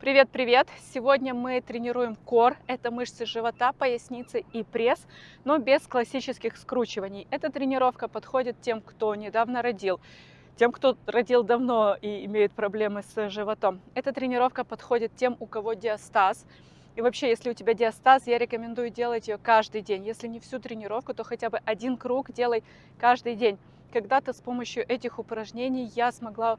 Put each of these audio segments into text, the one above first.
Привет-привет! Сегодня мы тренируем кор, это мышцы живота, поясницы и пресс, но без классических скручиваний. Эта тренировка подходит тем, кто недавно родил, тем, кто родил давно и имеет проблемы с животом. Эта тренировка подходит тем, у кого диастаз. И вообще, если у тебя диастаз, я рекомендую делать ее каждый день. Если не всю тренировку, то хотя бы один круг делай каждый день. Когда-то с помощью этих упражнений я смогла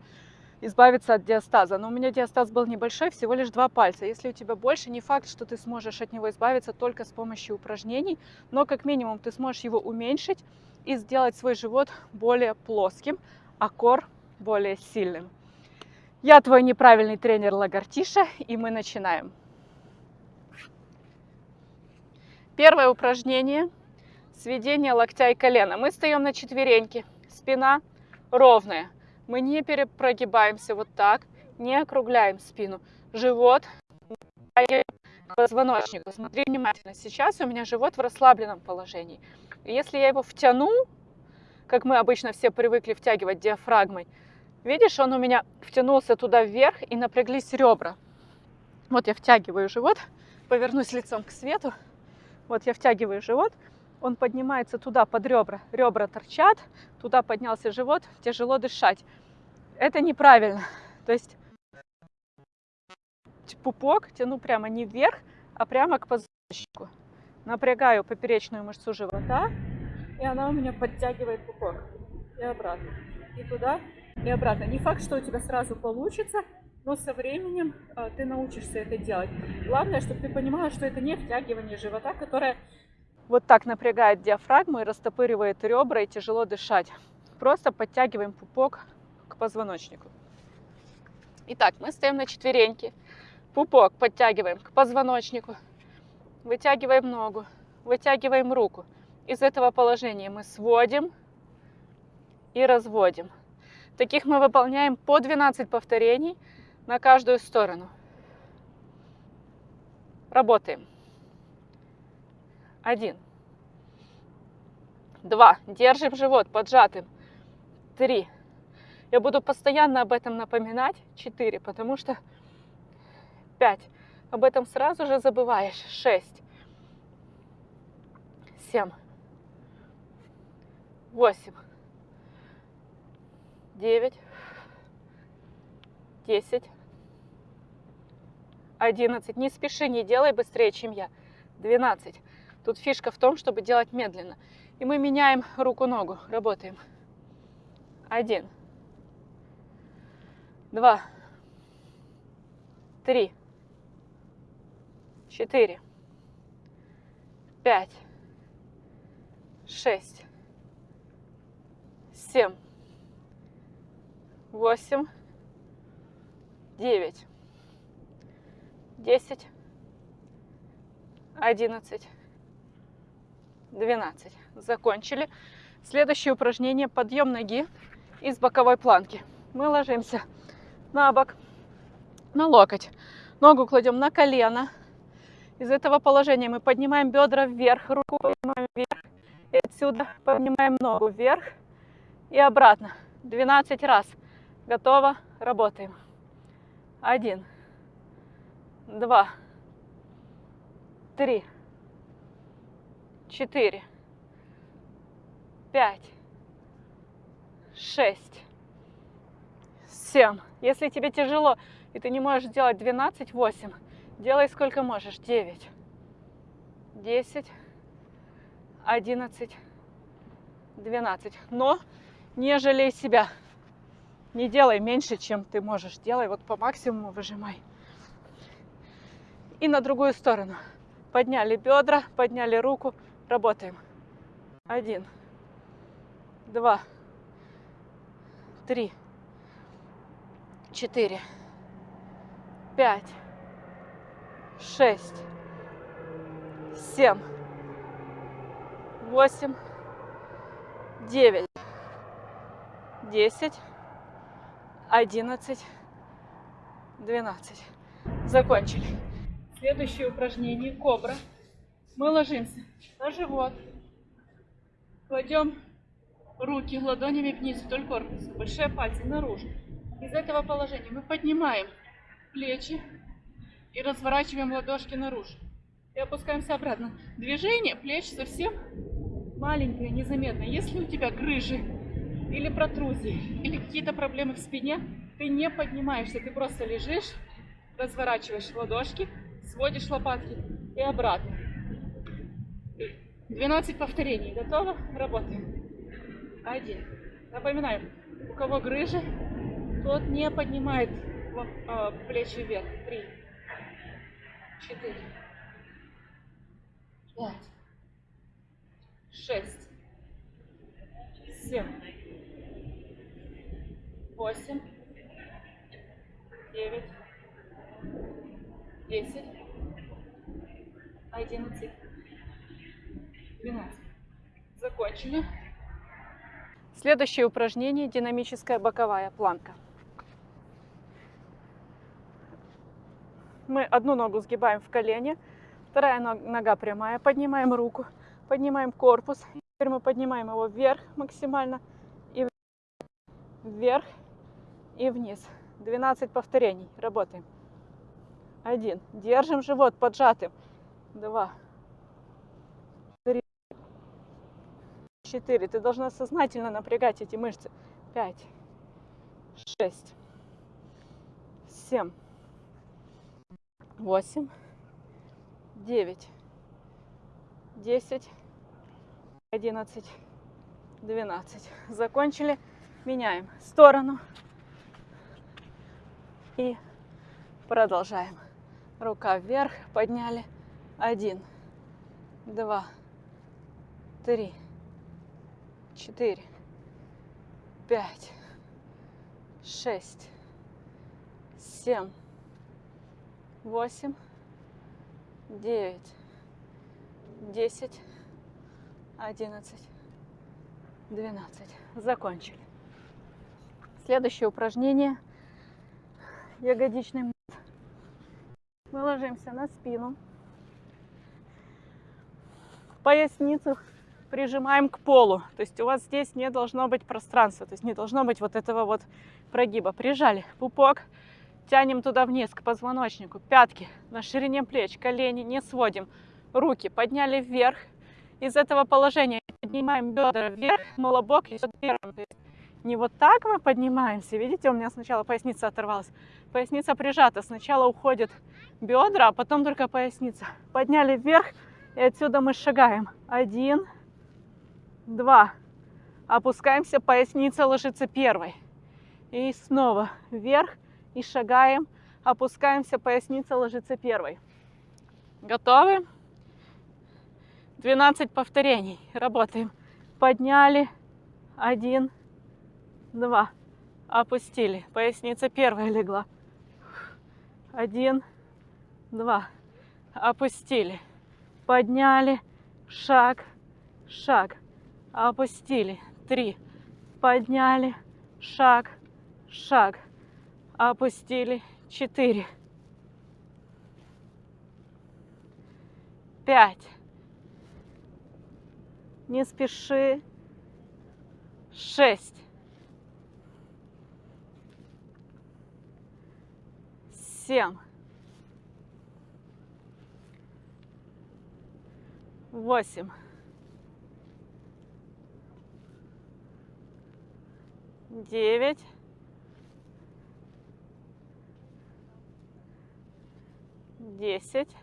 избавиться от диастаза. Но у меня диастаз был небольшой, всего лишь два пальца. Если у тебя больше, не факт, что ты сможешь от него избавиться только с помощью упражнений, но как минимум ты сможешь его уменьшить и сделать свой живот более плоским, а кор более сильным. Я твой неправильный тренер Лагартиша, и мы начинаем. Первое упражнение – сведение локтя и колена. Мы встаем на четвереньки, спина ровная – мы не перепрогибаемся вот так, не округляем спину. Живот к позвоночнику. Смотри внимательно. Сейчас у меня живот в расслабленном положении. Если я его втяну, как мы обычно все привыкли втягивать диафрагмой, видишь, он у меня втянулся туда вверх и напряглись ребра. Вот я втягиваю живот, повернусь лицом к свету. Вот я втягиваю живот, он поднимается туда под ребра. Ребра торчат, туда поднялся живот, тяжело дышать это неправильно. То есть пупок тяну прямо не вверх, а прямо к позвоночнику. Напрягаю поперечную мышцу живота, и она у меня подтягивает пупок. И обратно. И туда, и обратно. Не факт, что у тебя сразу получится, но со временем э, ты научишься это делать. Главное, чтобы ты понимала, что это не втягивание живота, которое вот так напрягает диафрагму и растопыривает ребра, и тяжело дышать. Просто подтягиваем пупок позвоночнику. Итак, мы стоим на четвереньки. Пупок подтягиваем к позвоночнику. Вытягиваем ногу, вытягиваем руку. Из этого положения мы сводим и разводим. Таких мы выполняем по 12 повторений на каждую сторону. Работаем. Один. Два. Держим живот поджатым. Три. Я буду постоянно об этом напоминать. 4, потому что 5. Об этом сразу же забываешь. 6. 7. 8. 9. 10. 11. Не спеши, не делай быстрее, чем я. 12. Тут фишка в том, чтобы делать медленно. И мы меняем руку-ногу. Работаем. 1 два, три, четыре, пять, шесть, семь, восемь, девять, десять, одиннадцать, двенадцать. Закончили. Следующее упражнение подъем ноги из боковой планки. Мы ложимся на бок, на локоть. Ногу кладем на колено. Из этого положения мы поднимаем бедра вверх, руку поднимаем вверх. И отсюда поднимаем ногу вверх и обратно. 12 раз. Готово. Работаем. Один, два, три, четыре, пять, шесть, семь. Если тебе тяжело и ты не можешь делать 12, 8, делай сколько можешь. 9, 10, 11, 12. Но не жалей себя. Не делай меньше, чем ты можешь. Делай вот по максимуму, выжимай. И на другую сторону. Подняли бедра, подняли руку. Работаем. Один, два, три, четыре, пять, шесть, семь, восемь, девять, десять, одиннадцать, двенадцать. Закончили. Следующее упражнение кобра. Мы ложимся на живот, кладем руки ладонями вниз вдоль корпуса, большие пальцы наружу. Из этого положения мы поднимаем плечи, И разворачиваем ладошки наружу. И опускаемся обратно. Движение плеч совсем маленькое, незаметное. Если у тебя грыжи или протрузии, или какие-то проблемы в спине, ты не поднимаешься, ты просто лежишь, разворачиваешь ладошки, сводишь лопатки и обратно. 12 повторений. Готово? Работаем. Один. Напоминаю, у кого грыжи, тот не поднимает а, плечи вверх. Три. Четыре. Пять. Шесть. Семь. Восемь. Девять. Десять. Одиннадцать. Двенадцать. Закончили. Следующее упражнение – динамическая боковая планка. Мы одну ногу сгибаем в колене, вторая нога прямая, поднимаем руку, поднимаем корпус. Теперь мы поднимаем его вверх максимально, и вверх, и вниз. 12 повторений. Работаем. Один. Держим живот поджатым. Два. 4. Ты должна сознательно напрягать эти мышцы. 5, 6, 7, 8, 9, 10, 11, 12. Закончили. Меняем сторону. И продолжаем. Рука вверх, подняли. Один, два, три, четыре, пять, шесть, семь, восемь, девять, десять, одиннадцать, двенадцать. Закончили. Следующее упражнение. Ягодичный Мы ложимся на спину. Поясницу прижимаем к полу. То есть у вас здесь не должно быть пространства, то есть не должно быть вот этого вот прогиба. Прижали пупок, тянем туда вниз к позвоночнику, пятки на ширине плеч, колени не сводим, руки подняли вверх. Из этого положения поднимаем бедра вверх, но лобок идет первым. Не вот так мы поднимаемся, видите, у меня сначала поясница оторвалась, поясница прижата, сначала уходит бедра, а потом только поясница. Подняли вверх, и отсюда мы шагаем. Один, два. Опускаемся, поясница ложится первой. И снова вверх и шагаем. Опускаемся, поясница ложится первой. Готовы? 12 повторений. Работаем. Подняли. Один, два. Опустили. Поясница первая легла. Один, два. Опустили. Подняли. Шаг, шаг опустили, три, подняли, шаг, шаг, опустили, четыре, пять, не спеши, шесть, семь, восемь, девять, десять,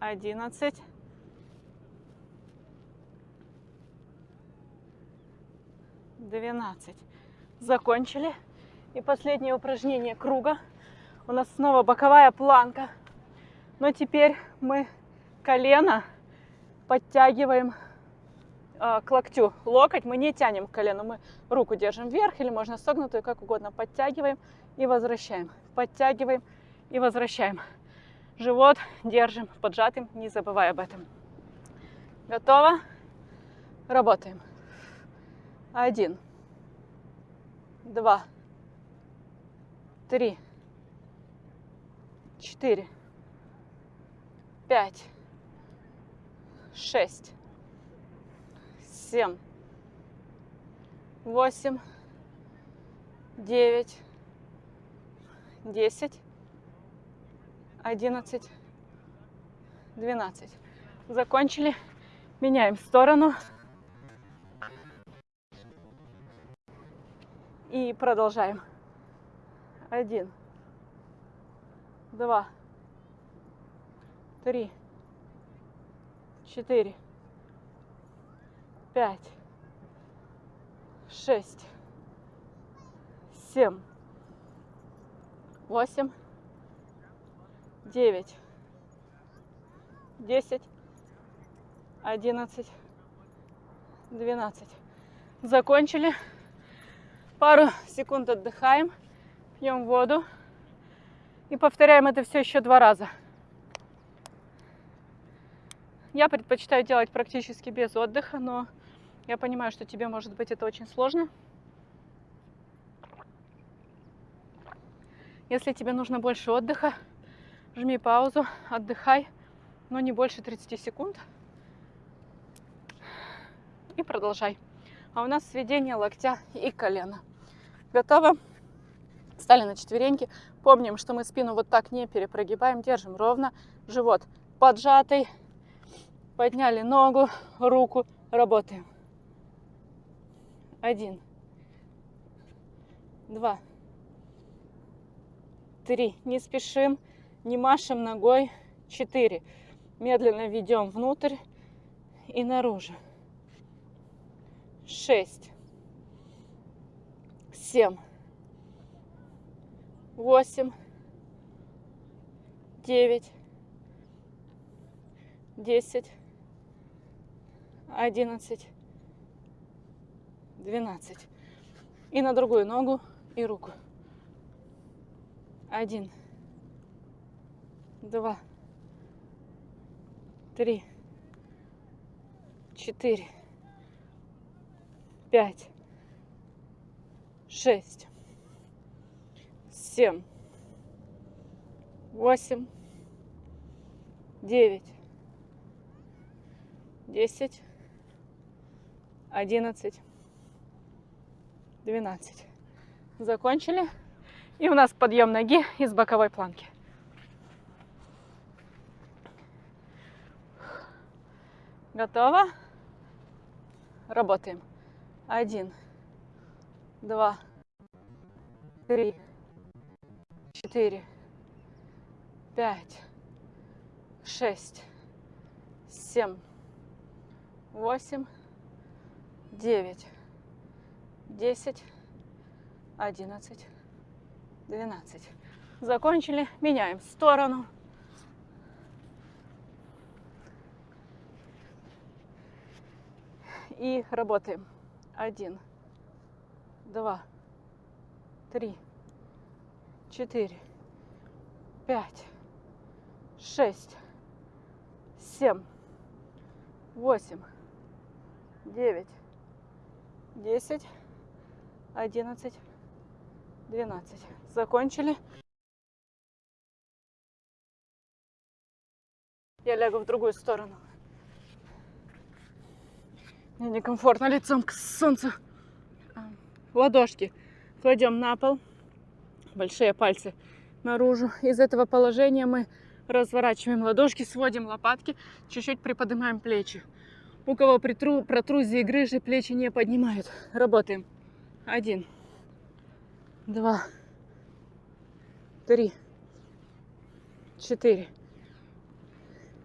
одиннадцать, двенадцать. Закончили. И последнее упражнение круга. У нас снова боковая планка. Но теперь мы колено подтягиваем э, к локтю локоть, мы не тянем к колену, мы руку держим вверх или можно согнутую, как угодно, подтягиваем и возвращаем, подтягиваем и возвращаем. Живот держим поджатым, не забывай об этом. Готово? Работаем. Один, два, три, четыре, пять, шесть, семь, восемь, девять, десять, одиннадцать, двенадцать. Закончили. Меняем сторону. И продолжаем. Один, два, три, четыре, пять, шесть, семь, восемь, девять, десять, одиннадцать, двенадцать. Закончили. Пару секунд отдыхаем, пьем воду и повторяем это все еще два раза. Я предпочитаю делать практически без отдыха, но я понимаю, что тебе, может быть, это очень сложно. Если тебе нужно больше отдыха, жми паузу, отдыхай, но не больше 30 секунд. И продолжай. А у нас сведение локтя и колена. Готово? Встали на четвереньки. Помним, что мы спину вот так не перепрогибаем, держим ровно. Живот поджатый. Подняли ногу, руку, работаем. Один, два, три. Не спешим, не машем ногой. Четыре. Медленно ведем внутрь и наружу. Шесть семь, восемь, девять, десять, одиннадцать, двенадцать. И на другую ногу и руку. Один, два, три, четыре, пять, шесть, семь, восемь, девять, десять, одиннадцать, двенадцать. Закончили. И у нас подъем ноги из боковой планки. Готово? Работаем. Один, два, три, четыре, пять, шесть, семь, восемь, девять, десять, одиннадцать, двенадцать. Закончили. Меняем сторону. И работаем. Один, два, три, четыре, пять, шесть, семь, восемь, девять, десять, одиннадцать, двенадцать. Закончили. Я лягу в другую сторону. Мне некомфортно лицом к солнцу. Ладошки кладем на пол, большие пальцы наружу. Из этого положения мы разворачиваем ладошки, сводим лопатки, чуть-чуть приподнимаем плечи. У кого притру, протрузии грыжи, плечи не поднимают. Работаем. Один, два, три, четыре,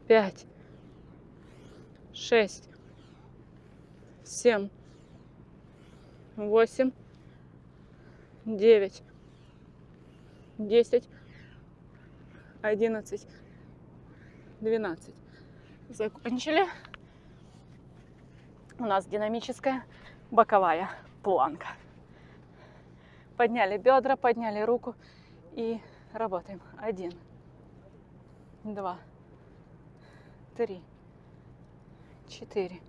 пять, шесть, семь, восемь, девять, десять, одиннадцать, двенадцать. Закончили. У нас динамическая боковая планка. Подняли бедра, подняли руку и работаем. Один, два, три, четыре,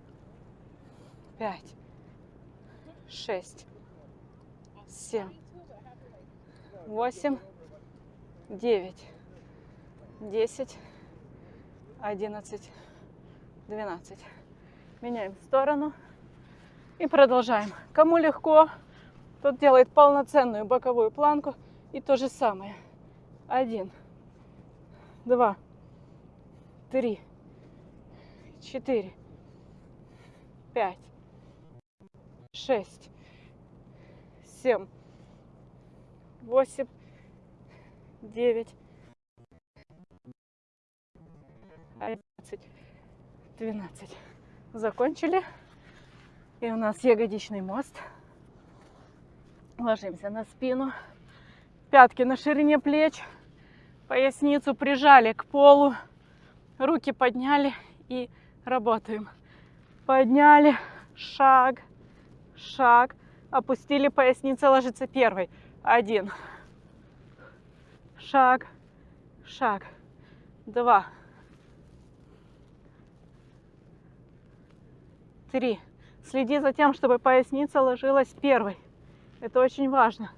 пять, шесть, семь, восемь, девять, десять, одиннадцать, двенадцать. Меняем сторону и продолжаем. Кому легко, тот делает полноценную боковую планку и то же самое. Один, два, три, четыре, пять, шесть, семь, восемь, девять, одиннадцать, двенадцать. Закончили. И у нас ягодичный мост. Ложимся на спину. Пятки на ширине плеч. Поясницу прижали к полу. Руки подняли и работаем. Подняли. Шаг. Шаг. Опустили поясница ложится первой. Один. Шаг. Шаг. Два. Три. Следи за тем, чтобы поясница ложилась первой. Это очень важно.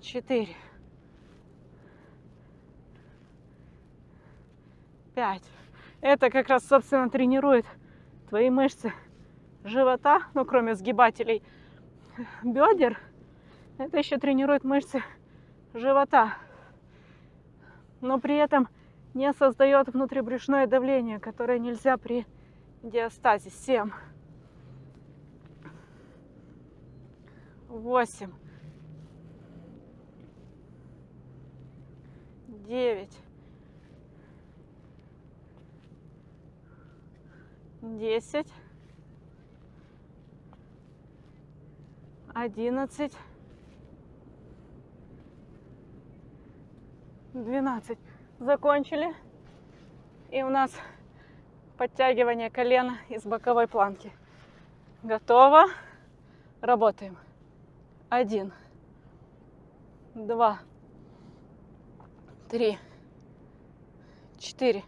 Четыре. Пять. Это как раз, собственно, тренирует твои мышцы живота, ну, кроме сгибателей бедер. Это еще тренирует мышцы живота. Но при этом не создает внутрибрюшное давление, которое нельзя при диастазе. Семь. Восемь, девять, десять, одиннадцать, двенадцать. Закончили. И у нас подтягивание колена из боковой планки. Готово. Работаем один, два, три, четыре,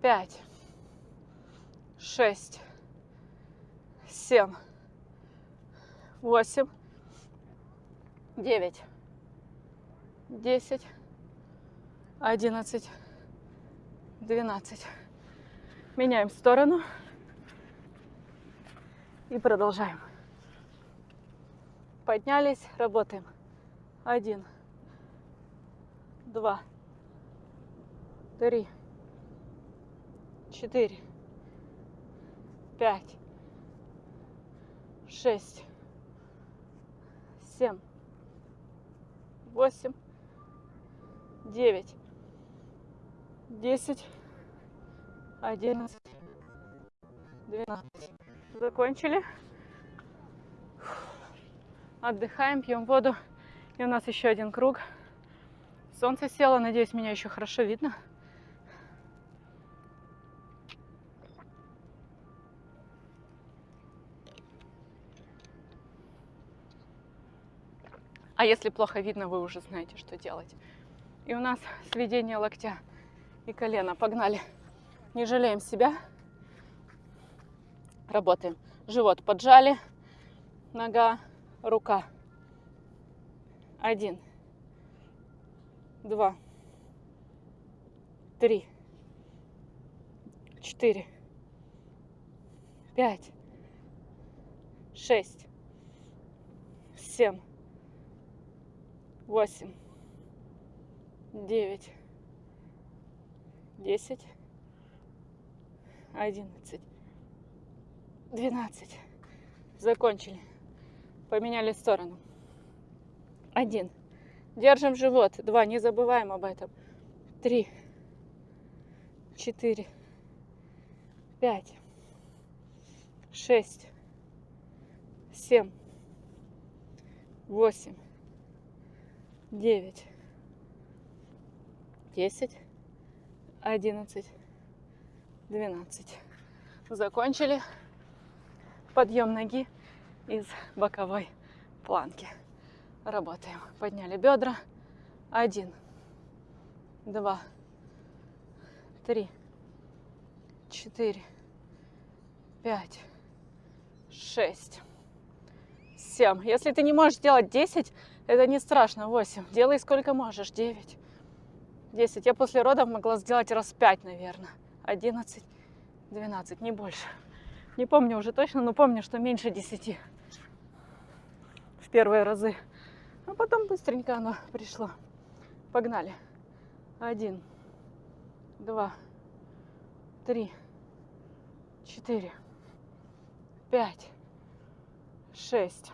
пять, шесть, семь, восемь, девять, десять, одиннадцать, двенадцать. Меняем сторону и продолжаем. Поднялись, работаем. Один, два, три, четыре, пять, шесть, семь, восемь, девять, десять, одиннадцать, двенадцать. Закончили отдыхаем, пьем воду. И у нас еще один круг. Солнце село, надеюсь, меня еще хорошо видно. А если плохо видно, вы уже знаете, что делать. И у нас сведение локтя и колена. Погнали. Не жалеем себя. Работаем. Живот поджали. Нога рука. Один, два, три, четыре, пять, шесть, семь, восемь, девять, десять, одиннадцать, двенадцать. Закончили поменяли сторону. Один. Держим живот. Два. Не забываем об этом. Три. Четыре. Пять. Шесть. Семь. Восемь. Девять. Десять. Одиннадцать. Двенадцать. Закончили. Подъем ноги из боковой планки. Работаем. Подняли бедра. Один, два, три, четыре, пять, шесть, семь. Если ты не можешь сделать 10, это не страшно. 8. Делай сколько можешь. 9, 10. Я после родов могла сделать раз 5, наверное. 11, 12, не больше. Не помню уже точно, но помню, что меньше 10. Первые разы. А потом быстренько оно пришло. Погнали. Один, два, три, четыре, пять, шесть,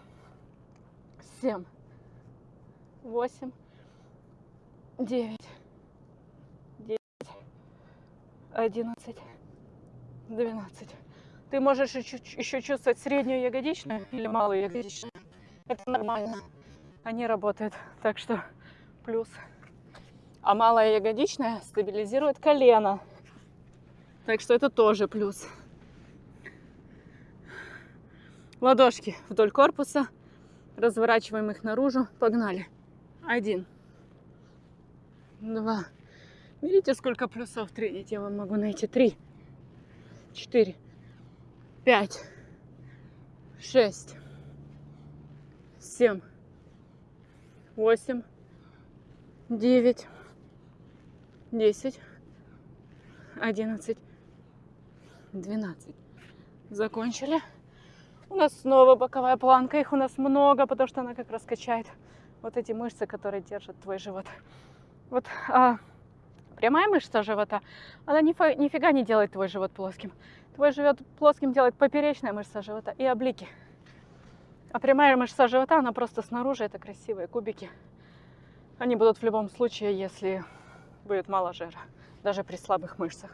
семь, восемь, девять, десять, одиннадцать, двенадцать. Ты можешь еще, чувствовать среднюю ягодичную или малую ягодичную. Это нормально. Они работают. Так что плюс. А малая ягодичная стабилизирует колено. Так что это тоже плюс. Ладошки вдоль корпуса. Разворачиваем их наружу. Погнали. Один. Два. Видите, сколько плюсов тренить я вам могу найти? Три. Четыре. Пять. Шесть. Семь. Восемь. Девять. Десять. Одиннадцать. Двенадцать. Закончили. У нас снова боковая планка. Их у нас много, потому что она как раз качает вот эти мышцы, которые держат твой живот. Вот а, прямая мышца живота, она нифа, нифига не делает твой живот плоским. Твой живот плоским делает поперечная мышца живота и облики. А прямая мышца живота, она просто снаружи, это красивые кубики. Они будут в любом случае, если будет мало жира, даже при слабых мышцах.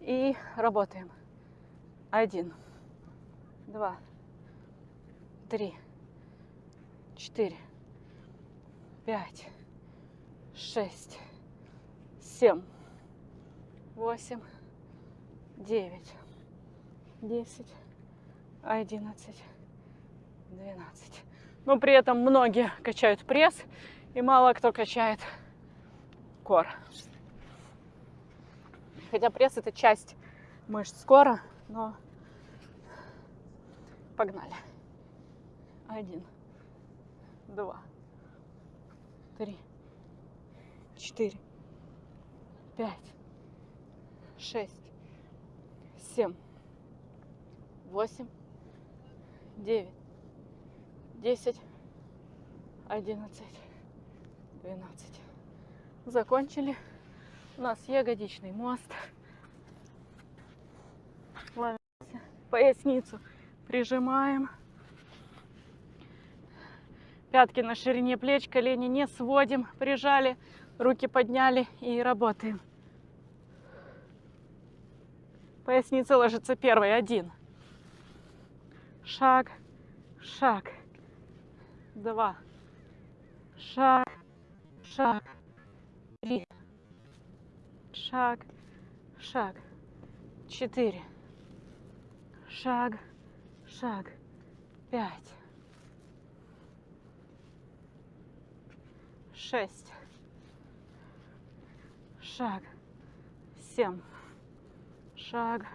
И работаем. Один два, три, четыре, пять, шесть, семь, восемь, девять, десять, одиннадцать, двенадцать. Но при этом многие качают пресс, и мало кто качает кор. Хотя пресс это часть мышц кора, но Погнали. Один, два, три, четыре, пять, шесть, семь, восемь, девять, десять, одиннадцать, двенадцать. Закончили. У нас ягодичный мост. Ловимся поясницу прижимаем. Пятки на ширине плеч, колени не сводим, прижали, руки подняли и работаем. Поясница ложится первой, один. Шаг, шаг, два, шаг, шаг, три, шаг, шаг, четыре, шаг, шаг, пять, шесть, шаг, семь, шаг,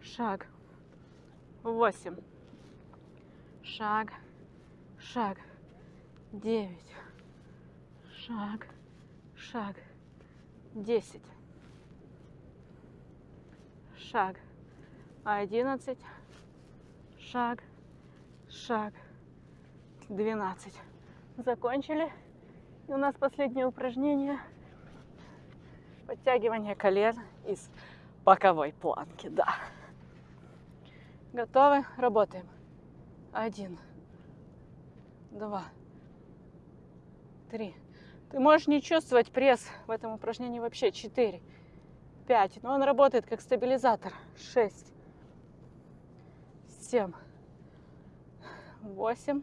шаг, восемь, шаг, шаг, девять, шаг, шаг, десять, шаг, одиннадцать, шаг, шаг, 12. Закончили. И у нас последнее упражнение. Подтягивание колен из боковой планки, да. Готовы? Работаем. Один, два, три. Ты можешь не чувствовать пресс в этом упражнении вообще. Четыре, пять. Но он работает как стабилизатор. Шесть, семь, восемь,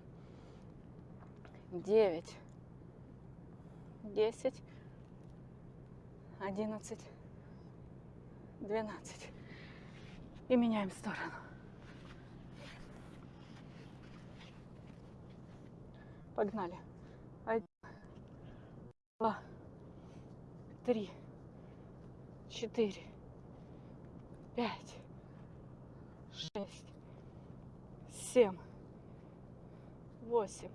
девять, десять, одиннадцать, двенадцать. И меняем сторону. Погнали. Один, два, три, четыре, пять, шесть, семь, восемь,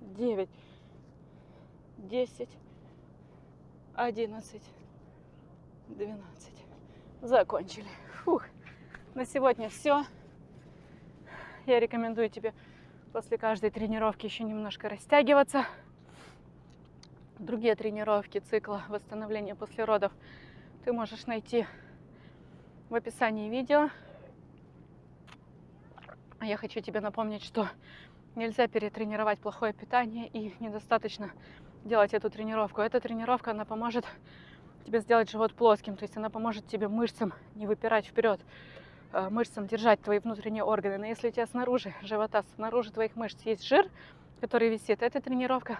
девять, десять, одиннадцать, двенадцать. Закончили. Фух. На сегодня все. Я рекомендую тебе После каждой тренировки еще немножко растягиваться. Другие тренировки цикла восстановления после родов ты можешь найти в описании видео. А я хочу тебе напомнить, что нельзя перетренировать плохое питание и недостаточно делать эту тренировку. Эта тренировка, она поможет тебе сделать живот плоским, то есть она поможет тебе мышцам не выпирать вперед, мышцам держать твои внутренние органы. Но если у тебя снаружи живота, снаружи твоих мышц есть жир, который висит, эта тренировка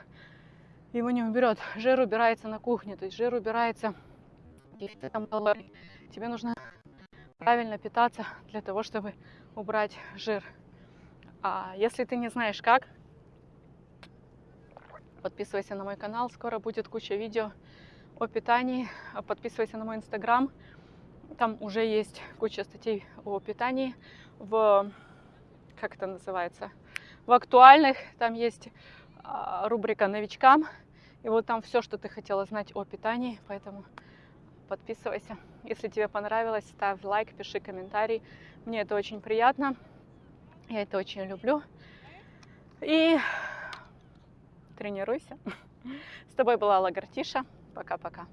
его не уберет. Жир убирается на кухне, то есть жир убирается, ты там тебе нужно правильно питаться для того, чтобы убрать жир. А если ты не знаешь как, подписывайся на мой канал, скоро будет куча видео о питании. Подписывайся на мой инстаграм, там уже есть куча статей о питании в, как это называется, в актуальных, там есть а, рубрика новичкам, и вот там все, что ты хотела знать о питании, поэтому подписывайся. Если тебе понравилось, ставь лайк, пиши комментарий. Мне это очень приятно. Я это очень люблю. И тренируйся. С тобой была Лагартиша. Пока-пока.